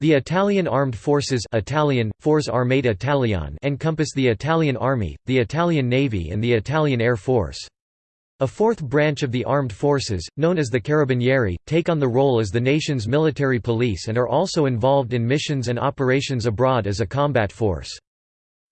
The Italian armed forces Italian, Forze Armate Italiane encompass the Italian Army, the Italian Navy and the Italian Air Force. A fourth branch of the armed forces, known as the Carabinieri, take on the role as the nation's military police and are also involved in missions and operations abroad as a combat force.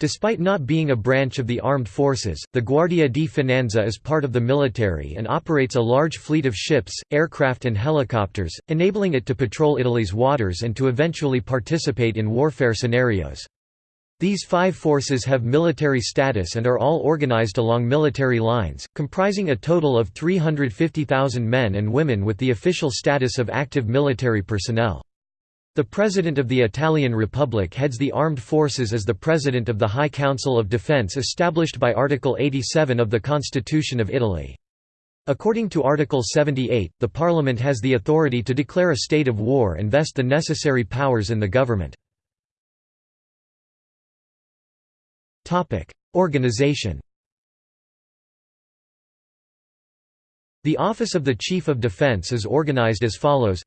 Despite not being a branch of the armed forces, the Guardia di Finanza is part of the military and operates a large fleet of ships, aircraft and helicopters, enabling it to patrol Italy's waters and to eventually participate in warfare scenarios. These five forces have military status and are all organized along military lines, comprising a total of 350,000 men and women with the official status of active military personnel. The President of the Italian Republic heads the armed forces as the President of the High Council of Defense established by Article 87 of the Constitution of Italy. According to Article 78, the Parliament has the authority to declare a state of war and vest the necessary powers in the government. Organization The Office of the Chief of Defense is organized as follows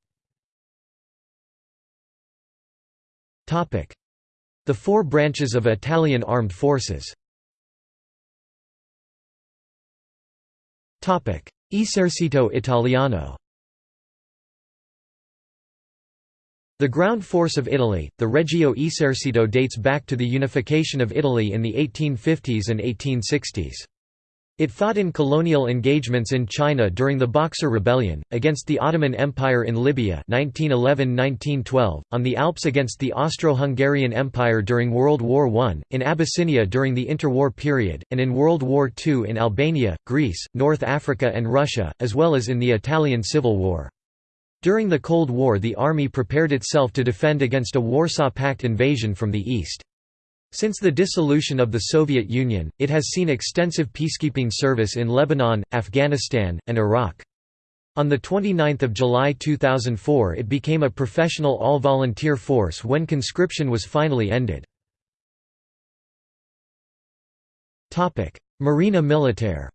The four branches of Italian armed forces. Esercito Italiano. The ground force of Italy, the Regio Esercito dates back to the unification of Italy in the 1850s and 1860s. It fought in colonial engagements in China during the Boxer Rebellion, against the Ottoman Empire in Libya 1911–1912, on the Alps against the Austro-Hungarian Empire during World War I, in Abyssinia during the interwar period, and in World War II in Albania, Greece, North Africa and Russia, as well as in the Italian Civil War. During the Cold War the army prepared itself to defend against a Warsaw Pact invasion from the east. Since the dissolution of the Soviet Union, it has seen extensive peacekeeping service in Lebanon, Afghanistan, and Iraq. On 29 July 2004 it became a professional all-volunteer force when conscription was finally ended. Marina Militare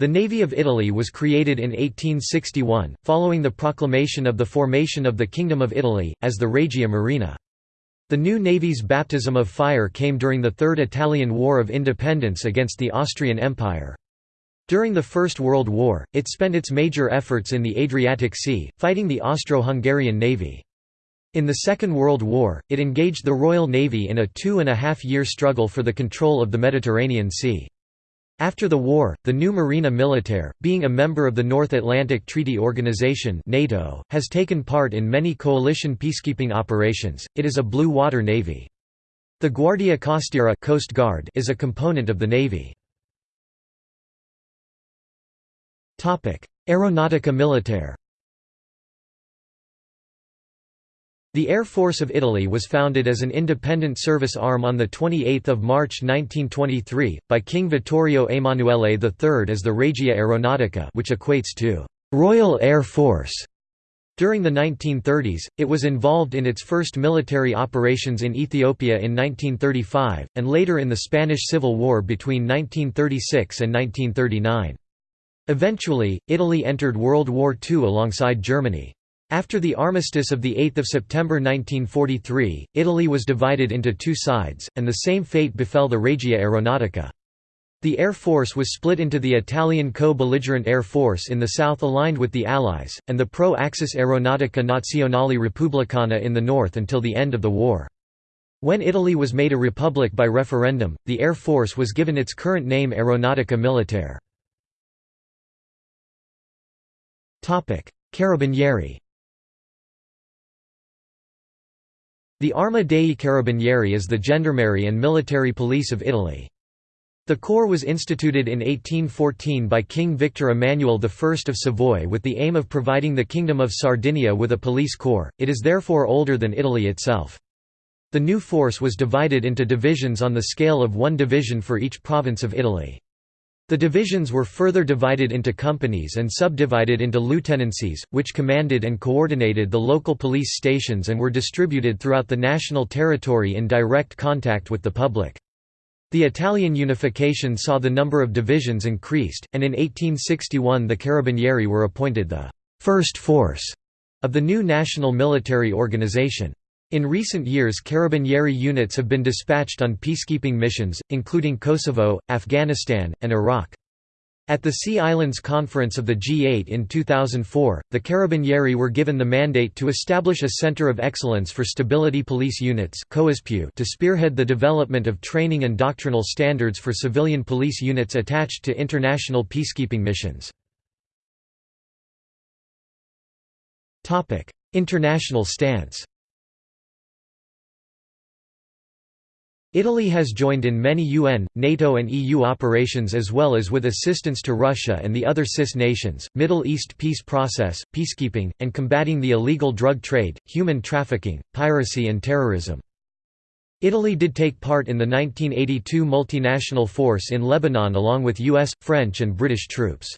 The Navy of Italy was created in 1861, following the proclamation of the formation of the Kingdom of Italy, as the Regia Marina. The new navy's baptism of fire came during the Third Italian War of Independence against the Austrian Empire. During the First World War, it spent its major efforts in the Adriatic Sea, fighting the Austro-Hungarian navy. In the Second World War, it engaged the Royal Navy in a two-and-a-half-year struggle for the control of the Mediterranean Sea. After the war, the new Marina Militare, being a member of the North Atlantic Treaty Organization (NATO), has taken part in many coalition peacekeeping operations. It is a blue water navy. The Guardia Costiera Coast Guard is a component of the navy. Topic: Aeronautica Militare. The Air Force of Italy was founded as an independent service arm on 28 March 1923, by King Vittorio Emanuele III as the Regia Aeronautica which equates to «Royal Air Force». During the 1930s, it was involved in its first military operations in Ethiopia in 1935, and later in the Spanish Civil War between 1936 and 1939. Eventually, Italy entered World War II alongside Germany. After the armistice of 8 September 1943, Italy was divided into two sides, and the same fate befell the Regia Aeronautica. The Air Force was split into the Italian co-belligerent Air Force in the south aligned with the Allies, and the pro-Axis Aeronautica Nazionale Repubblicana in the north until the end of the war. When Italy was made a republic by referendum, the Air Force was given its current name Aeronautica Militare. Carabinieri The Arma dei Carabinieri is the gendarmerie and military police of Italy. The corps was instituted in 1814 by King Victor Emmanuel I of Savoy with the aim of providing the Kingdom of Sardinia with a police corps, it is therefore older than Italy itself. The new force was divided into divisions on the scale of one division for each province of Italy. The divisions were further divided into companies and subdivided into lieutenancies, which commanded and coordinated the local police stations and were distributed throughout the national territory in direct contact with the public. The Italian unification saw the number of divisions increased, and in 1861 the Carabinieri were appointed the first force of the new national military organization. In recent years Carabinieri units have been dispatched on peacekeeping missions, including Kosovo, Afghanistan, and Iraq. At the Sea Islands Conference of the G8 in 2004, the Carabinieri were given the mandate to establish a Center of Excellence for Stability Police Units to spearhead the development of training and doctrinal standards for civilian police units attached to international peacekeeping missions. International stance Italy has joined in many UN, NATO and EU operations as well as with assistance to Russia and the other CIS nations, Middle East peace process, peacekeeping, and combating the illegal drug trade, human trafficking, piracy and terrorism. Italy did take part in the 1982 multinational force in Lebanon along with US, French and British troops.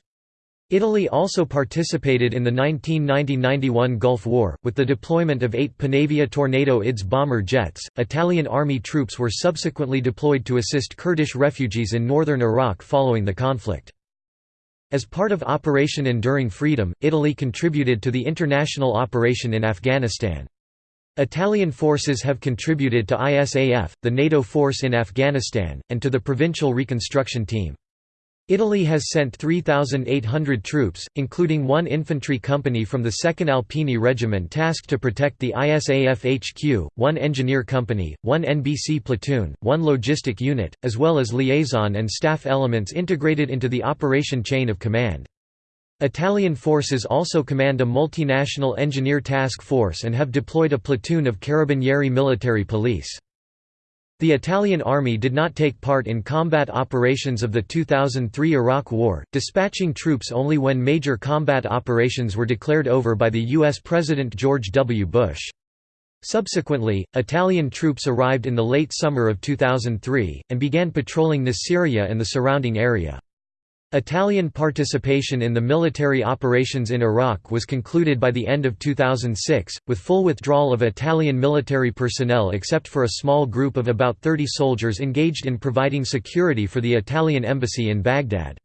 Italy also participated in the 1990–91 Gulf War, with the deployment of eight Panavia Tornado IDS bomber jets. Italian army troops were subsequently deployed to assist Kurdish refugees in northern Iraq following the conflict. As part of Operation Enduring Freedom, Italy contributed to the international operation in Afghanistan. Italian forces have contributed to ISAF, the NATO force in Afghanistan, and to the Provincial Reconstruction Team. Italy has sent 3,800 troops, including one infantry company from the 2nd Alpini Regiment tasked to protect the ISAF HQ, one engineer company, one NBC platoon, one logistic unit, as well as liaison and staff elements integrated into the operation chain of command. Italian forces also command a multinational engineer task force and have deployed a platoon of Carabinieri military police. The Italian army did not take part in combat operations of the 2003 Iraq War, dispatching troops only when major combat operations were declared over by the U.S. President George W. Bush. Subsequently, Italian troops arrived in the late summer of 2003, and began patrolling Nasiriyah and the surrounding area. Italian participation in the military operations in Iraq was concluded by the end of 2006, with full withdrawal of Italian military personnel except for a small group of about 30 soldiers engaged in providing security for the Italian embassy in Baghdad.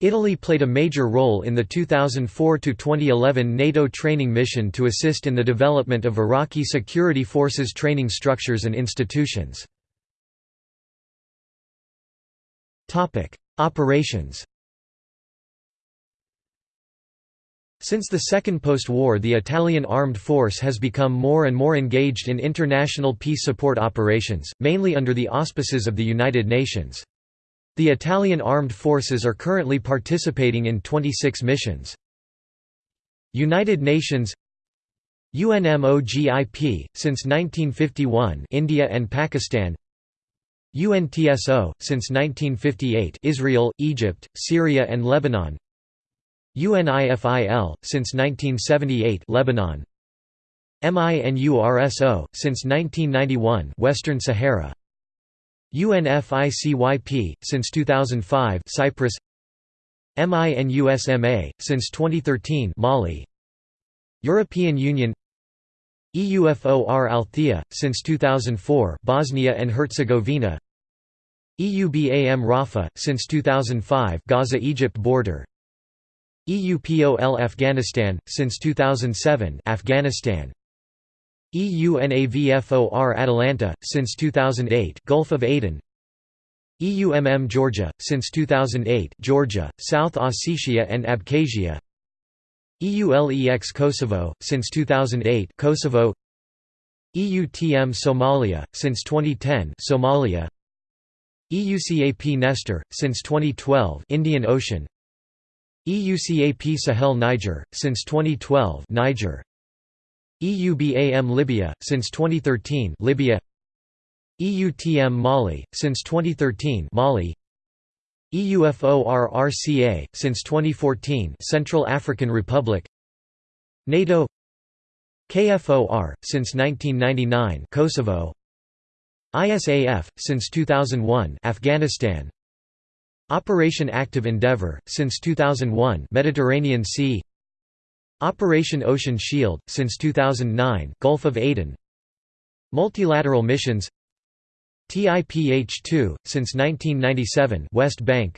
Italy played a major role in the 2004–2011 NATO training mission to assist in the development of Iraqi security forces training structures and institutions. Operations Since the second post-war the Italian armed force has become more and more engaged in international peace support operations, mainly under the auspices of the United Nations. The Italian armed forces are currently participating in 26 missions. United Nations UNMOGIP, since 1951 India and Pakistan UNTSO, since 1958 Israel, Egypt, Syria and Lebanon UNIFIL, since 1978 Lebanon. MINURSO, since 1991 Western Sahara. UNFICYP, since 2005 Cyprus. MINUSMA, since 2013 Mali. European Union. EUFOR Althea, since 2004 Bosnia and Herzegovina. EUBAM Rafah, since 2005 Gaza-Egypt border EUPOL Afghanistan, since 2007 Afghanistan. EUNAVFOR Atalanta, since 2008 Gulf of Aden. EUMM Georgia, since 2008 Georgia, South Ossetia and Abkhazia. EULEX Kosovo, since 2008 Kosovo. EUTM Somalia, since 2010 Somalia. EUCAP Nestor, since 2012 Indian Ocean EUCAP Sahel Niger, since 2012 Niger. EUBAM Libya, since 2013 Libya. EUTM Mali, since 2013 Mali. EUFORRCA, since 2014 Central African Republic. NATO. KFOR, since 1999 Kosovo. ISAF, since 2001 Afghanistan Operation Active Endeavour, since 2001 Mediterranean Sea. Operation Ocean Shield, since 2009 Gulf of Aden. Multilateral missions. TIPH-2, since 1997 West Bank.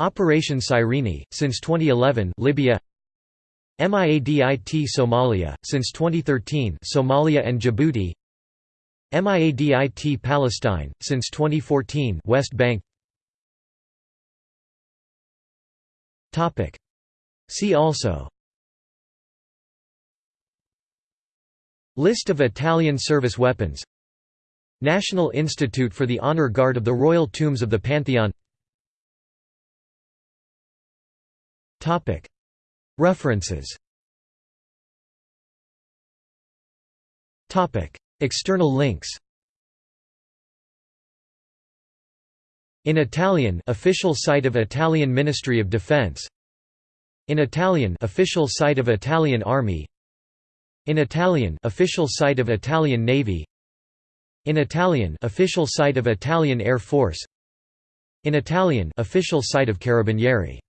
Operation Cyrene, since 2011 Libya. MIADIT Somalia, since 2013 Somalia and Djibouti. MIADIT Palestine, since 2014 West Bank See also. List of Italian service weapons. National Institute for the Honor Guard of the Royal Tombs of the Pantheon. References. External links In Italian official site of Italian Ministry of Defense. In Italian official site of Italian Army. In Italian official site of Italian Navy. In Italian official site of Italian Air Force. In Italian official site of Carabinieri